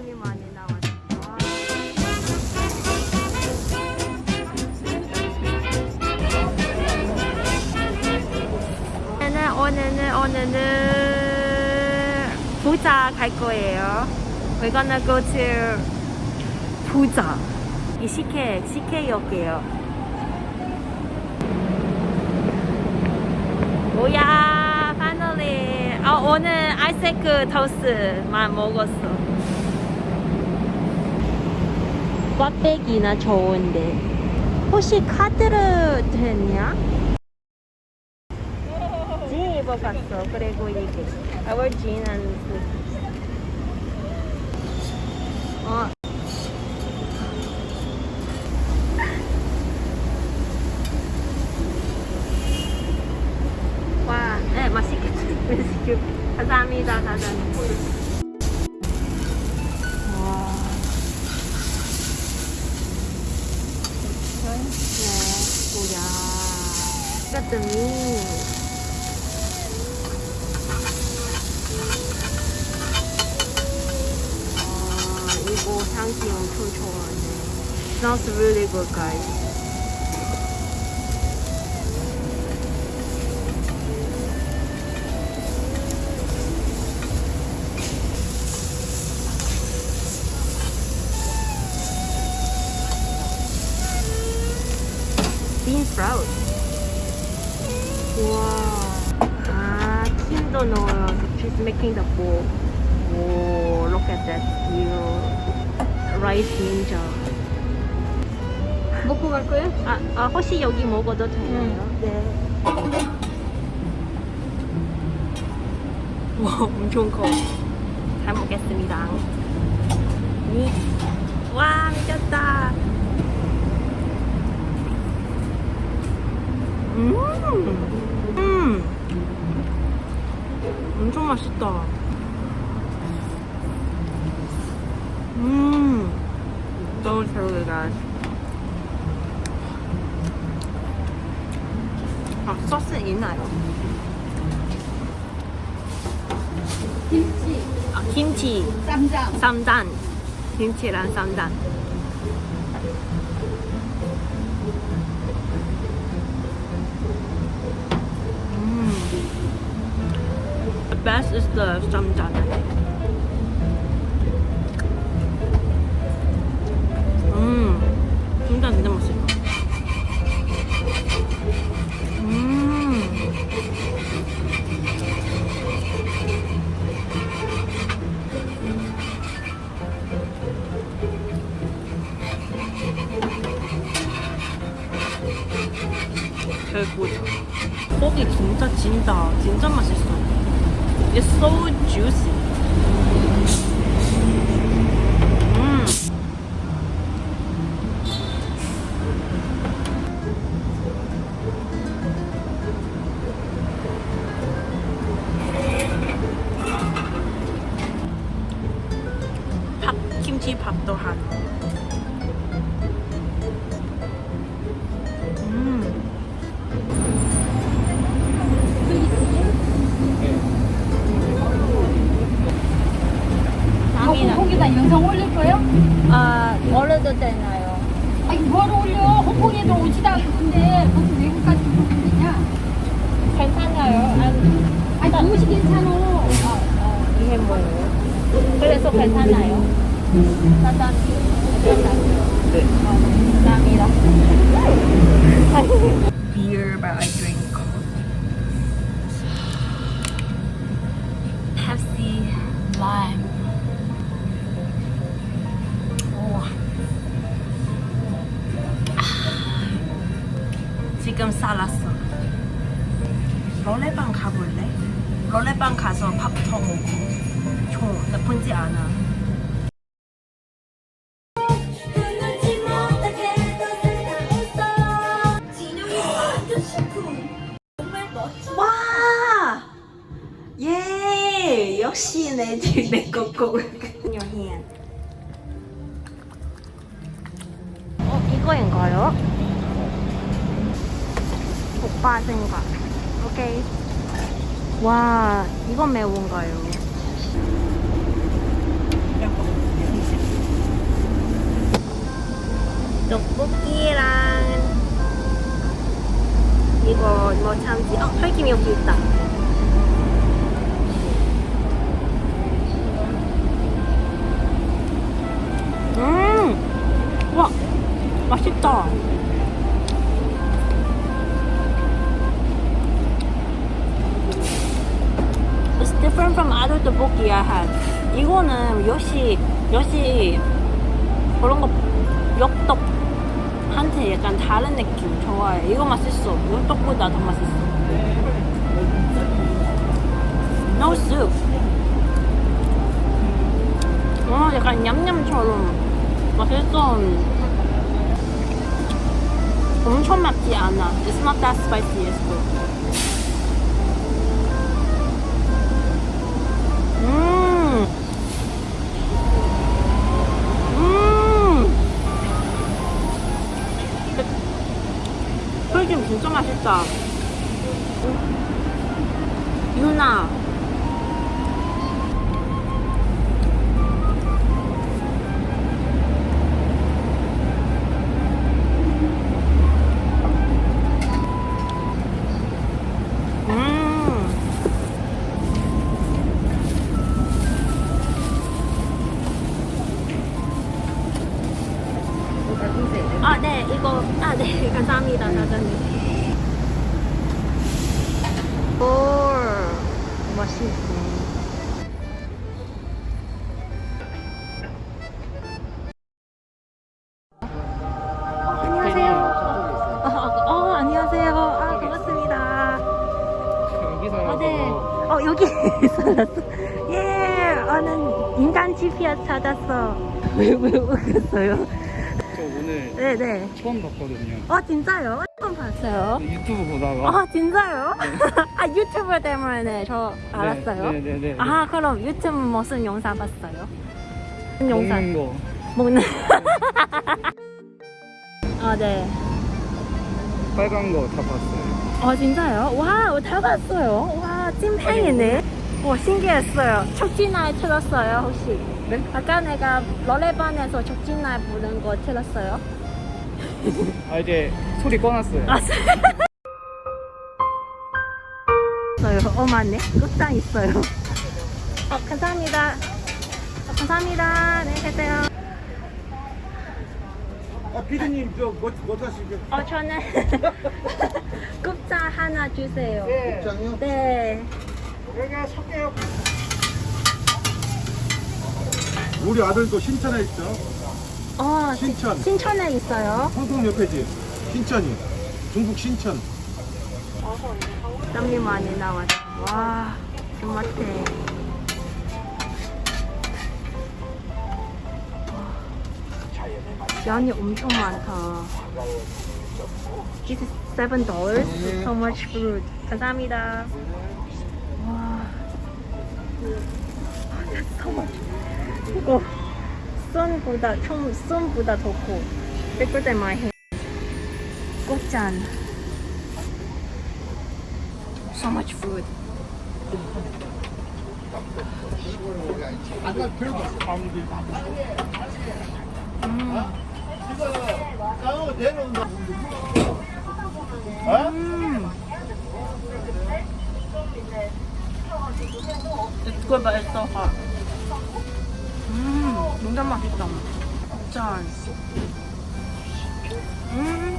사람이 많이 나왔어. 오늘은 오늘은 오늘은 부자 갈 거예요. We're gonna go to 부자. 이 CK CK역이에요. 뭐야. 아 오늘 아이스크 토스트만 먹었어. 꽈배기나 좋은데. 혹시 카드를 됐냐? 진 입어봤어. 그리고 이게 어. 이것도 아, 이거 향기 엄청 좋아하네. Smells really good, guys. bean Sprout. 와. 아, 킴도 넣어요. She's making the bowl. 오, look at that view. Rice ninja. 먹고 갈 거예요? 아, 아 혹시 여기 먹어도 되나요? 네. 와, 엄청 커. 잘 먹겠습니다. 니. 와, 미쳤다. 음, 음, 엄청 맛있다. 음, 너무 잘 어울린다. 아, 소스 있나요? 김치, 아, 김치, 쌈장. 쌈단. 김치랑 쌈단. Best is the 쌈장. 음, 쌈장 진짜 맛있어. 음. 최고죠. 고기 진짜 진다. 진짜 맛있어. It's so juicy. 거기다 영상 올릴 거예요? 아, 올려도 되나요? 아니 뭘 올려? 홍콩에도 오지도 않는데 무슨 외국까지 그러냐? 괜찮아요. 아니 무엇이 괜찮아? 이게 뭐예요? 그래서 괜찮아요. 짜잔. 네. 감사합니다. Beer, but I drink 나쁘지 않아. 와! 예! 역시 내집내 거고. 어, 이거인가요? 오빠 생각. 오케이. 와, 이건 매운가요? 떡볶이랑 이거 뭐 참지? 어, 털김 여기 있다. 음, 와, 맛있다. It's different from other tteokbokki I had. 이거는 요시 요시 그런 거 엽떡한테 약간 다른 느낌 좋아해. 이거 맛있어. 엽떡보다 더 맛있어. No soup. 어, 약간 냠냠처럼 맛있어. 엄청 맵지 않아. It's not that spicy. It's good. 찾았어. 왜, 왜 웃겼어요? 저 오늘 네네. 처음 봤거든요. 어, 진짜요? 처음 봤어요. 유튜브 보다가 아, 진짜요? 아, 유튜브 때문에 저 알았어요. 네, 네, 네. 아, 그럼 유튜브 무슨 영상 봤어요? 무슨 영상? 먹는 거. 먹는. 아, 네. 빨간 거 다 봤어요. 어, 진짜요? 와, 다 봤어요. 와, 찐팬이네. 와, 신기했어요. 촉진날 틀었어요, 혹시? 네? 아까 내가 노래방에서 촉진날 부른 거 틀었어요? 아 이제 소리 꺼놨어요. 아, 있어요. 어, 맞네. 끝장 있어요. 어, 감사합니다. 어, 감사합니다. 네, 계세요. 아, 피디님 저 뭐, 뭐 하시게? 어, 저는 끝장 하나 주세요. 입장이요? 네. 여기가 섞여요. 우리 아들도 신천에 있죠. 어, 신천. 신천에 있어요. 홍콩 옆에지. 신천이. 중국 신천. 땀이 많이 나왔어. 와, 토마테. 양이 엄청 많다. This is seven dollars. So much fruit. 감사합니다. 이거 sun보다 총 sun보다 더 커. Bigger than my hand. 꽃잔. So much food. 음. 이거 맛있어. 음, 진짜 맛있다. 짠. 음.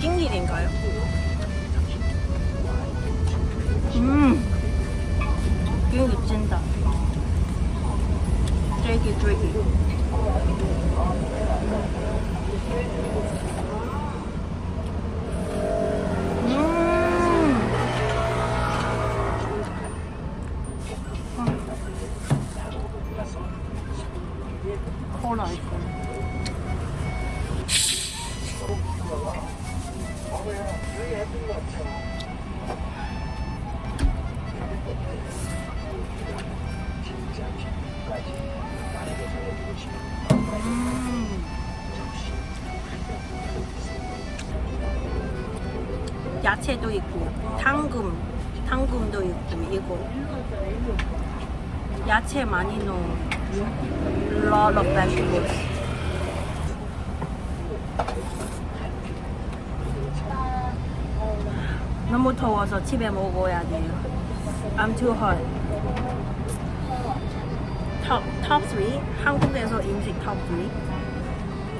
찐일인가요? 음. 미친다. 쫄깃 쫄깃. 음. 야채도 있고 당금 당금도 있고 이거 야채 많이 넣은 lot of vegetables. 너무 더워서 집에 먹어야 돼요. I'm too hot. Top top 3 한국에서 음식 top 3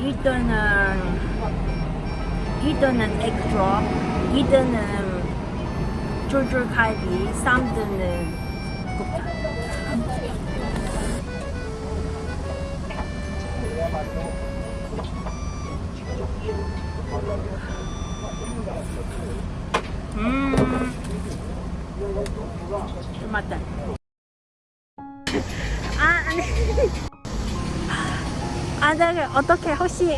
일단은 일단은 egg drop, 일단은 쫄쫄갈비, 3등은 곱창. 음, 맞다. 아, 아니. 아, 네, 어떻게 혹시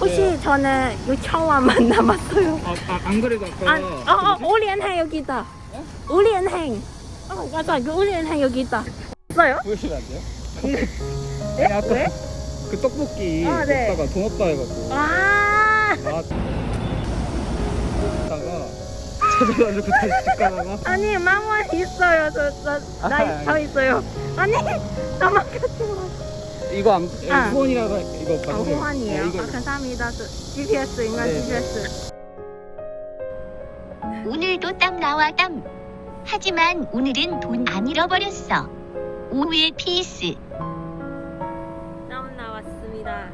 혹시 왜요? 저는 6천원만 남았어요. 아, 아, 안 그래도 아까. 아, 우리은행 여기 있다. 우리은행. 어, 맞아, 그 우리은행 여기 있다. 있어요? 보여주면 안 돼요? 네? 아니, 아까 왜? 그 떡볶이 아, 네. 먹다가 돈 없다 해갖고. 아, 아. 다가 찾아가지고 다시 집 가다가. 아니, 마마 있어요. 저, 저, 나, 아, 저 있어요. 아니, 나만 같이 와. 이거 안, 예, 아. 후원이라고 이거 아, 받으세요. 후원이에요. 네, 이거. 아, 감사합니다. GPS 인간 네. 네. GPS. 오늘도 땀 나와 땀. 하지만 오늘은 돈 안 잃어버렸어. 오후의 피스. 땀 나왔습니다.